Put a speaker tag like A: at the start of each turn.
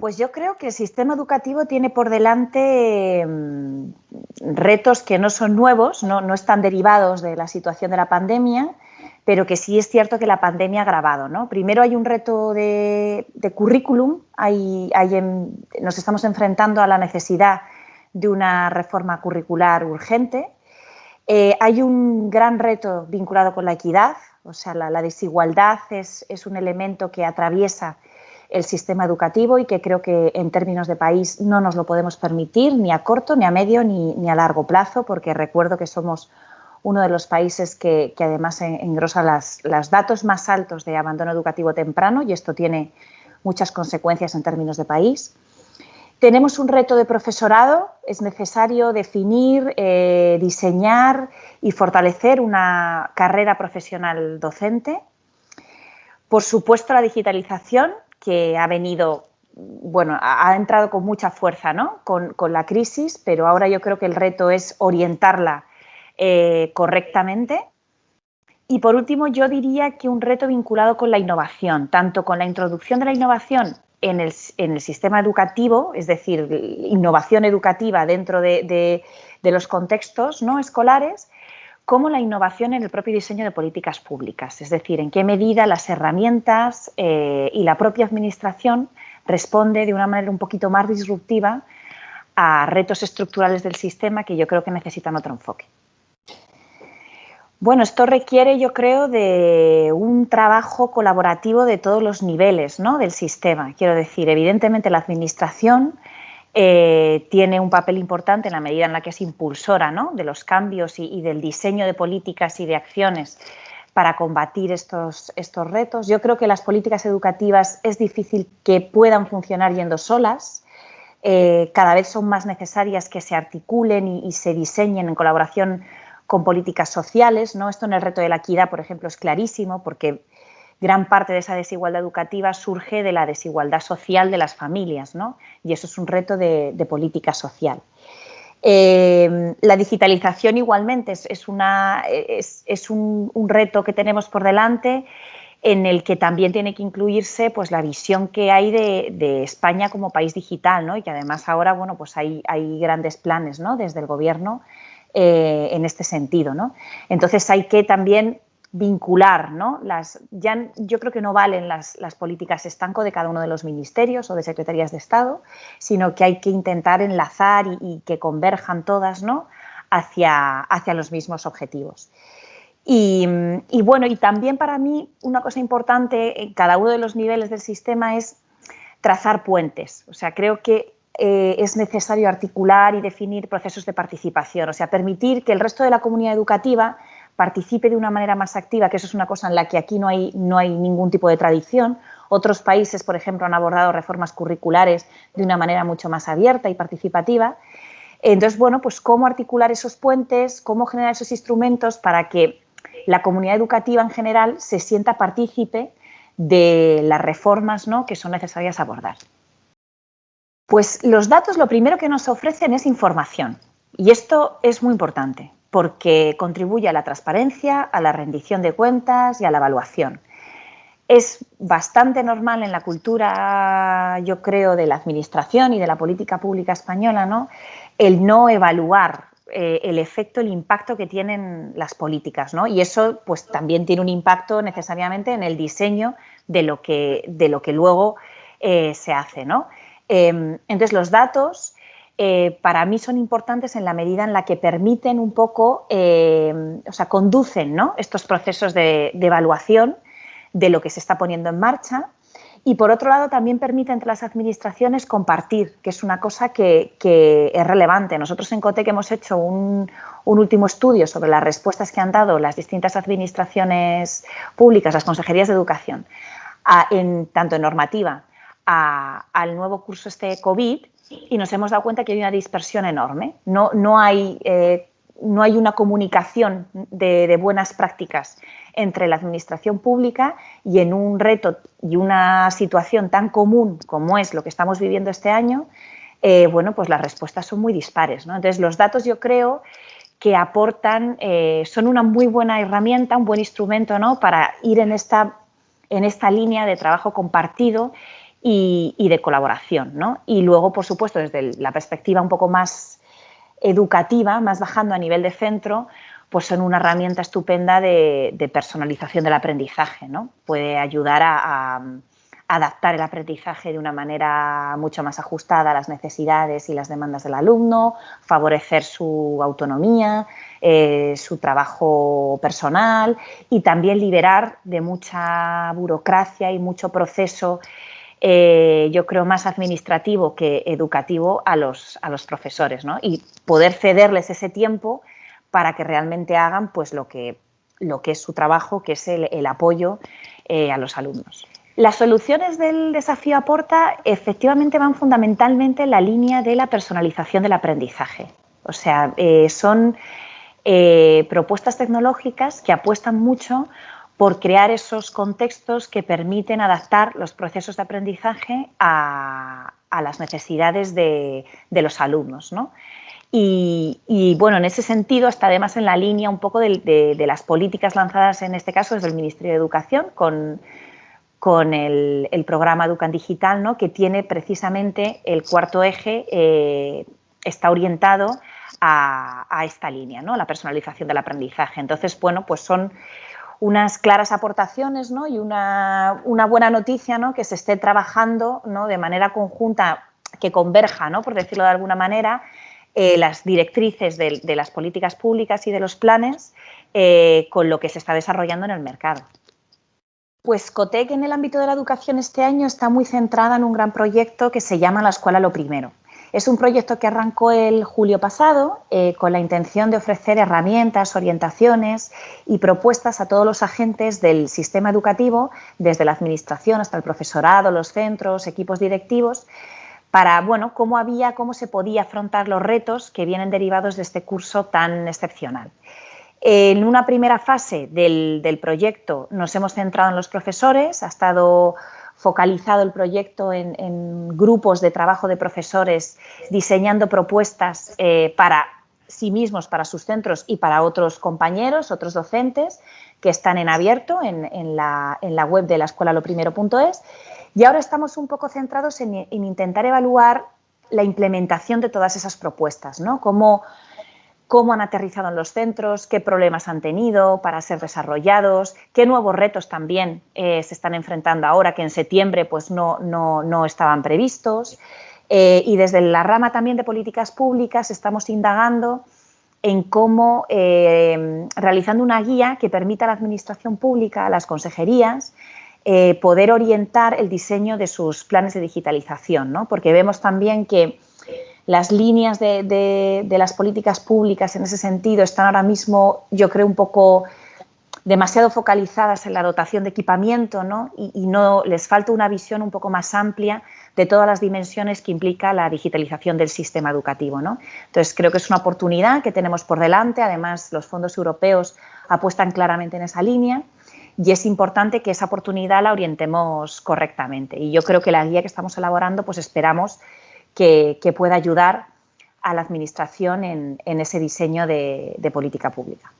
A: Pues yo creo que el sistema educativo tiene por delante mm, retos que no son nuevos, no, están derivados de la situación de la pandemia, pero que sí es cierto que la pandemia ha agravado. ¿no? Primero hay un reto de, currículum, nos estamos enfrentando a la necesidad de una reforma curricular urgente. Eh, hay un gran reto vinculado con la equidad, o sea, la, desigualdad es, es, un elemento que atraviesa el sistema educativo y que creo que en términos de país no nos lo podemos permitir ni a corto, ni a medio, ni, a largo plazo, porque recuerdo que somos uno de los países que, además engrosa los datos más altos de abandono educativo temprano y esto tiene muchas consecuencias en términos de país. Tenemos un reto de profesorado, es necesario definir, eh, diseñar y fortalecer una carrera profesional docente. Por supuesto, la digitalización, que ha venido, bueno, ha entrado con mucha fuerza ¿no? con, la crisis, pero ahora yo creo que el reto es orientarla eh, correctamente. Y por último, yo diría que un reto vinculado con la innovación, tanto con la introducción de la innovación en el, sistema educativo, es decir, innovación educativa dentro de, de los contextos no escolares, como la innovación en el propio diseño de políticas públicas, es decir, en qué medida las herramientas eh, y la propia administración responde de una manera un poquito más disruptiva a retos estructurales del sistema que yo creo que necesitan otro enfoque. Bueno, esto requiere, yo creo, de un trabajo colaborativo de todos los niveles ¿no? del sistema. Quiero decir, evidentemente la administración eh, tiene un papel importante en la medida en la que es impulsora de los cambios y, del diseño de políticas y de acciones para combatir estos, estos retos. Yo creo que las políticas educativas es difícil que puedan funcionar yendo solas. Eh, cada vez son más necesarias que se articulen y, y, se diseñen en colaboración con políticas sociales. ¿no? Esto en el reto de la equidad, por ejemplo, es clarísimo porque gran parte de esa desigualdad educativa surge de la desigualdad social de las familias, ¿no? Y eso es un reto de, política social. Eh, la digitalización igualmente es, un, reto que tenemos por delante en el que también tiene que incluirse pues, la visión que hay de, España como país digital ¿no? y que además ahora bueno, pues hay, hay grandes planes ¿no? desde el Gobierno eh, en este sentido. ¿no? Entonces hay que también vincular, ¿no? Las, ya, yo creo que no valen las, políticas estanco de cada uno de los ministerios o de secretarías de Estado, sino que hay que intentar enlazar y, que converjan todas ¿no? hacia, hacia los mismos objetivos. Y, bueno, y también para mí una cosa importante en cada uno de los niveles del sistema es trazar puentes. O sea, creo que eh, es necesario articular y definir procesos de participación, o sea, permitir que el resto de la comunidad educativa participe de una manera más activa, que eso es una cosa en la que aquí no hay, no hay ningún tipo de tradición. Otros países, por ejemplo, han abordado reformas curriculares de una manera mucho más abierta y participativa. Entonces, bueno, pues cómo articular esos puentes, cómo generar esos instrumentos para que la comunidad educativa en general se sienta partícipe de las reformas ¿no? que son necesarias abordar. Pues los datos lo primero que nos ofrecen es información y esto es muy importante porque contribuye a la transparencia, a la rendición de cuentas y a la evaluación. Es bastante normal en la cultura, yo creo, de la administración y de la política pública española, ¿no? el no evaluar eh, el efecto, el impacto que tienen las políticas, ¿no? Y eso pues también tiene un impacto necesariamente en el diseño de lo que, de lo que luego eh, se hace, ¿no? Em, entonces los datos eh, para mí son importantes en la medida en la que permiten un poco, eh, o sea, conducen estos procesos de, evaluación de lo que se está poniendo en marcha y por otro lado también permite entre las administraciones compartir, que es una cosa que, es relevante. Nosotros en COTEC hemos hecho un, último estudio sobre las respuestas que han dado las distintas administraciones públicas, las consejerías de educación, tanto en normativa al nuevo curso este COVID y nos hemos dado cuenta que hay una dispersión enorme. No, no, hay, eh, no hay una comunicación de, buenas prácticas entre la administración pública y en un reto y una situación tan común como es lo que estamos viviendo este año, eh, bueno, pues las respuestas son muy dispares. Entonces, los datos yo creo que aportan, eh, son una muy buena herramienta, un buen instrumento ¿no? para ir en esta, en esta línea de trabajo compartido y, de colaboración. ¿no? Y luego, por supuesto, desde la perspectiva un poco más educativa, más bajando a nivel de centro, pues son una herramienta estupenda de, personalización del aprendizaje. ¿no? Puede ayudar a adaptar el aprendizaje de una manera mucho más ajustada a las necesidades y las demandas del alumno, favorecer su autonomía, eh, su trabajo personal y también liberar de mucha burocracia y mucho proceso, eh, yo creo, más administrativo que educativo a los, a los profesores y poder cederles ese tiempo para que realmente hagan pues, lo, que, lo que es su trabajo, que es el, apoyo eh, a los alumnos. Las soluciones del desafío Aporta efectivamente van fundamentalmente en la línea de la personalización del aprendizaje. O sea, eh, son propuestas tecnológicas que apuestan mucho por crear esos contextos que permiten adaptar los procesos de aprendizaje a, las necesidades de, los alumnos. Y, bueno, en ese sentido está además en la línea un poco de, de, las políticas lanzadas en este caso desde el Ministerio de Educación con con el, programa Educan Digital, ¿no? que tiene precisamente el cuarto eje, eh, está orientado a, esta línea, ¿no? la personalización del aprendizaje. Entonces, bueno, pues son unas claras aportaciones ¿no? y una, buena noticia ¿no? que se esté trabajando ¿no? de manera conjunta, que converja, ¿no? por decirlo de alguna manera, eh, las directrices de, las políticas públicas y de los planes eh, con lo que se está desarrollando en el mercado. Pues COTEC en el ámbito de la educación este año está muy centrada en un gran proyecto que se llama La Escuela Lo Primero. Es un proyecto que arrancó el julio pasado eh, con la intención de ofrecer herramientas, orientaciones y propuestas a todos los agentes del sistema educativo, desde la administración hasta el profesorado, los centros, equipos directivos, para bueno, cómo había, cómo se podía afrontar los retos que vienen derivados de este curso tan excepcional. En una primera fase del, proyecto nos hemos centrado en los profesores, ha estado focalizado el proyecto en, grupos de trabajo de profesores diseñando propuestas eh, para sí mismos, para sus centros y para otros compañeros, otros docentes que están en abierto en, la, web de la escuela loprimero.es y ahora estamos un poco centrados en, intentar evaluar la implementación de todas esas propuestas, ¿no? Cómo, cómo han aterrizado en los centros, qué problemas han tenido para ser desarrollados, qué nuevos retos también eh, se están enfrentando ahora que en septiembre pues, no, no, estaban previstos. Eh, y desde la rama también de políticas públicas estamos indagando en cómo, eh, realizando una guía que permita a la administración pública, a las consejerías, poder orientar el diseño de sus planes de digitalización, ¿no? porque vemos también que las líneas de, las políticas públicas en ese sentido están ahora mismo, yo creo, un poco demasiado focalizadas en la dotación de equipamiento ¿no? Y, no les falta una visión un poco más amplia de todas las dimensiones que implica la digitalización del sistema educativo. ¿no? Entonces, creo que es una oportunidad que tenemos por delante. Además, los fondos europeos apuestan claramente en esa línea y es importante que esa oportunidad la orientemos correctamente. Y yo creo que la guía que estamos elaborando, pues esperamos que, pueda ayudar a la Administración en, ese diseño de política pública.